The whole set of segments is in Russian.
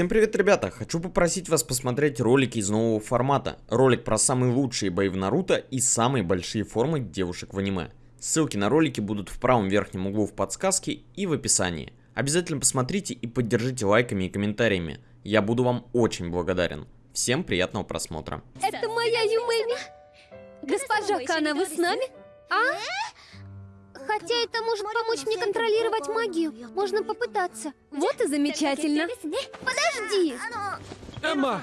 Всем привет, ребята! Хочу попросить вас посмотреть ролики из нового формата. Ролик про самые лучшие бои в Наруто и самые большие формы девушек в аниме. Ссылки на ролики будут в правом верхнем углу в подсказке и в описании. Обязательно посмотрите и поддержите лайками и комментариями. Я буду вам очень благодарен. Всем приятного просмотра. Это моя Юмэми. Госпожа Кана, вы с нами? А? Хотя это может помочь мне контролировать магию. Можно попытаться. Вот и замечательно. Подожди. Эмма,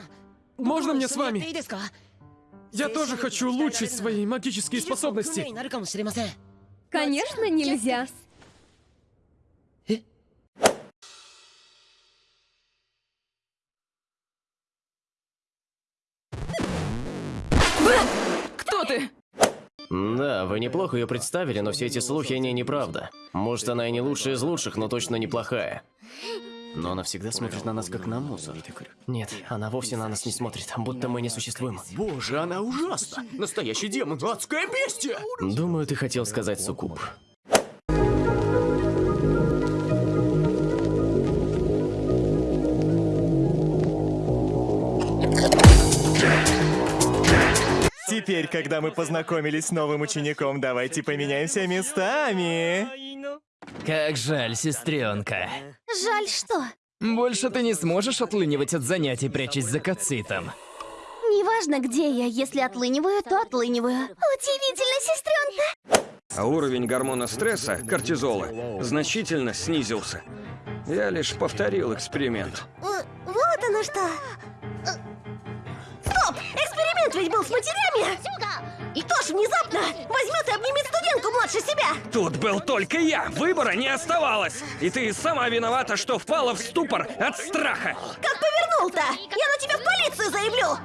можно мне с вами? Я тоже хочу улучшить свои магические способности. Конечно, нельзя. Кто ты? Да, вы неплохо ее представили, но все эти слухи о ней неправда. Может, она и не лучшая из лучших, но точно неплохая. Но она всегда смотрит на нас, как на мусор. Нет, она вовсе на нас не смотрит, будто мы не существуем. Боже, она ужасна! Настоящий демон, адское бестия! Думаю, ты хотел сказать суккуб. Теперь, когда мы познакомились с новым учеником, давайте поменяемся местами. Как жаль, сестренка. Жаль, что? Больше ты не сможешь отлынивать от занятий, прячась за кацитом. Неважно, где я. Если отлыниваю, то отлыниваю. Удивительно, сестренка. А уровень гормона стресса, кортизола, значительно снизился. Я лишь повторил эксперимент. Вот оно что. Ведь был с матерями! И кто ж внезапно возьмет и обнимет студентку младше себя? Тут был только я, выбора не оставалось. И ты сама виновата, что впала в ступор от страха. Как повернул-то? Я на тебя в полицию заявлю!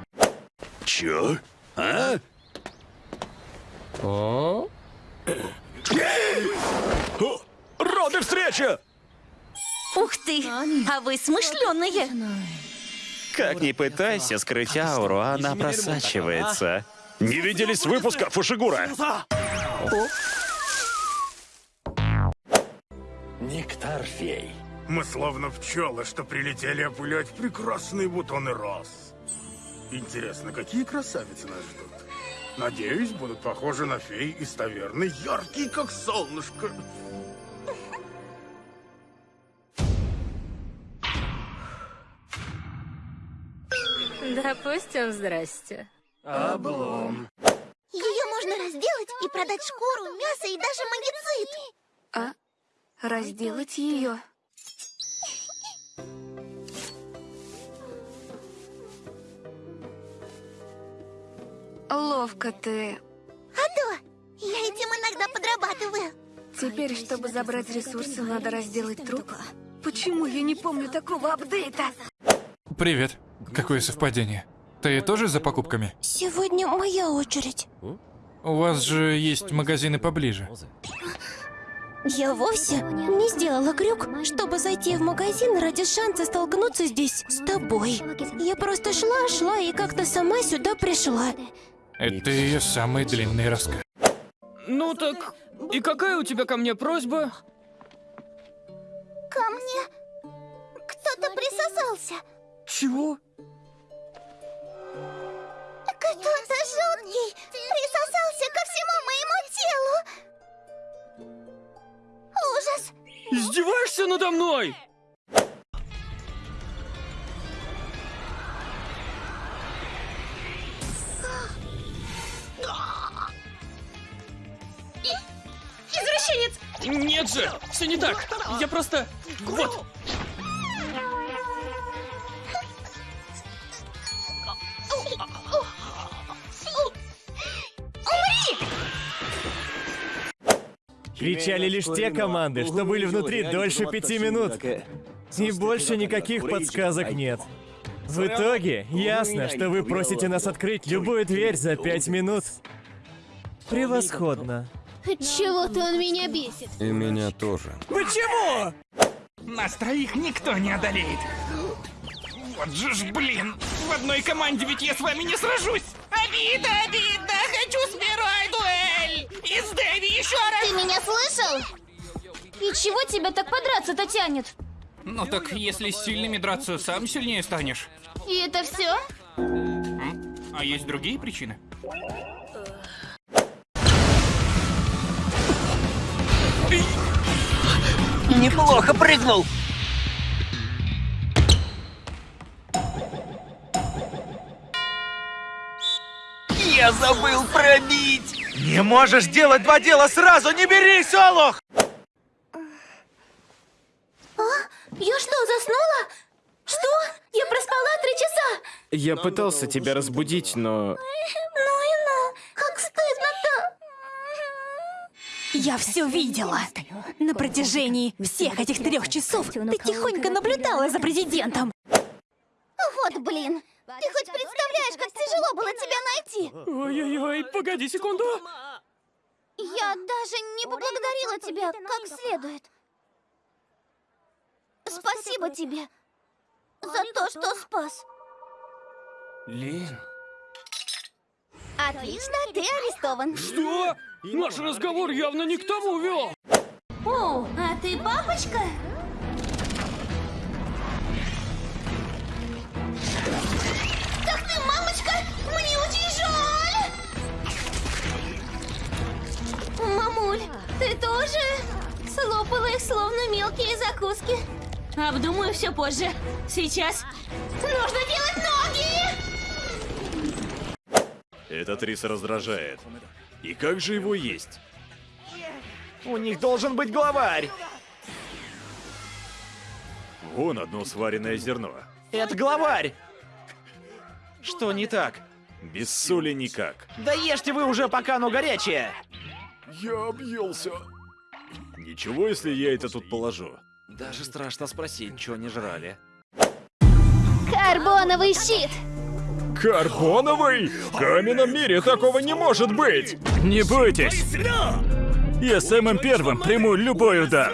Чё? А? О? Роды встреча! Ух ты! А вы смышленые! Как ни пытайся скрыть ауру, она просачивается. Не виделись с выпуска, Фушигура? Нектар фей. Мы словно пчелы, что прилетели опылять прекрасные бутоны роз. Интересно, какие красавицы нас ждут? Надеюсь, будут похожи на фей из таверны, яркие, как солнышко. Допустим, здрасте. Ее можно разделать и продать шкуру, мясо и даже магицит. А? Разделать ее? Ловко ты. А то, я этим иногда подрабатываю. Теперь, чтобы забрать ресурсы, надо разделать труп? Почему я не помню такого апдейта? Привет. Какое совпадение. Ты тоже за покупками? Сегодня моя очередь. У вас же есть магазины поближе. Я вовсе не сделала крюк, чтобы зайти в магазин ради шанса столкнуться здесь с тобой. Я просто шла-шла и как-то сама сюда пришла. Это ее самый длинный рассказ. Ну так, и какая у тебя ко мне просьба? Ко мне кто-то присосался. Чего? Кто-то жуткий присосался ко всему моему телу. Ужас! Издеваешься надо мной? Извращенец! Нет же, все не так. Я просто... Вот. Кричали лишь те команды, что были внутри дольше пяти минут. И больше никаких подсказок нет. В итоге, ясно, что вы просите нас открыть любую дверь за пять минут. Превосходно. Чего-то он меня бесит. И меня тоже. Почему? Нас троих никто не одолеет. Вот же ж, блин, в одной команде ведь я с вами не сражусь. Обида, обидно, хочу с слышал? И чего тебя так подраться-то тянет? Ну так, если с сильными драться, сам сильнее станешь. И это все? А есть другие причины? Неплохо прыгнул. Я забыл пробить. Не можешь делать два дела сразу, не берись, Олух! А? Я что, заснула? Что? Я проспала три часа. Я пытался тебя разбудить, но... Ну и ну, как стыдно-то. Я все видела. На протяжении всех этих трех часов ты тихонько наблюдала за президентом. Вот блин. Ты хоть тяжело было тебя найти? Ой-ой-ой, погоди секунду. Я даже не поблагодарила тебя как следует. Спасибо тебе за то, что спас. Лин. Отлично, ты арестован. Что? Наш разговор явно не к тому вел. О, а ты папочка? Мамуль, ты тоже слопала их словно мелкие закуски? Обдумаю все позже. Сейчас нужно делать ноги! Этот рис раздражает. И как же его есть? У них должен быть главарь. Вон одно сваренное зерно. Это главарь. Что не так? Без соли никак. Да ешьте вы уже, пока оно горячее. Я объелся. Ничего, если я это тут положу. Даже страшно спросить, что они жрали. Карбоновый щит! Карбоновый? В каменном мире такого не может быть! Не бойтесь! Я самым первым приму любой удар.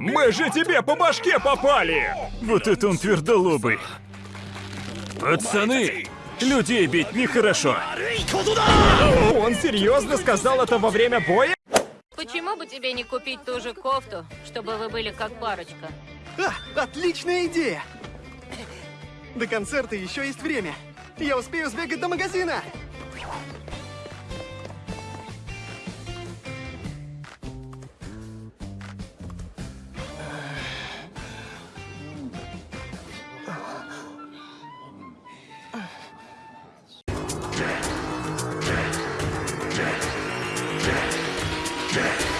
Мы же тебе по башке попали! Вот это он твердолобый. Пацаны, людей бить нехорошо. Он серьезно сказал это во время боя? Почему бы тебе не купить ту же кофту, чтобы вы были как парочка? А, отличная идея! До концерта еще есть время. Я успею сбегать до магазина. Dead.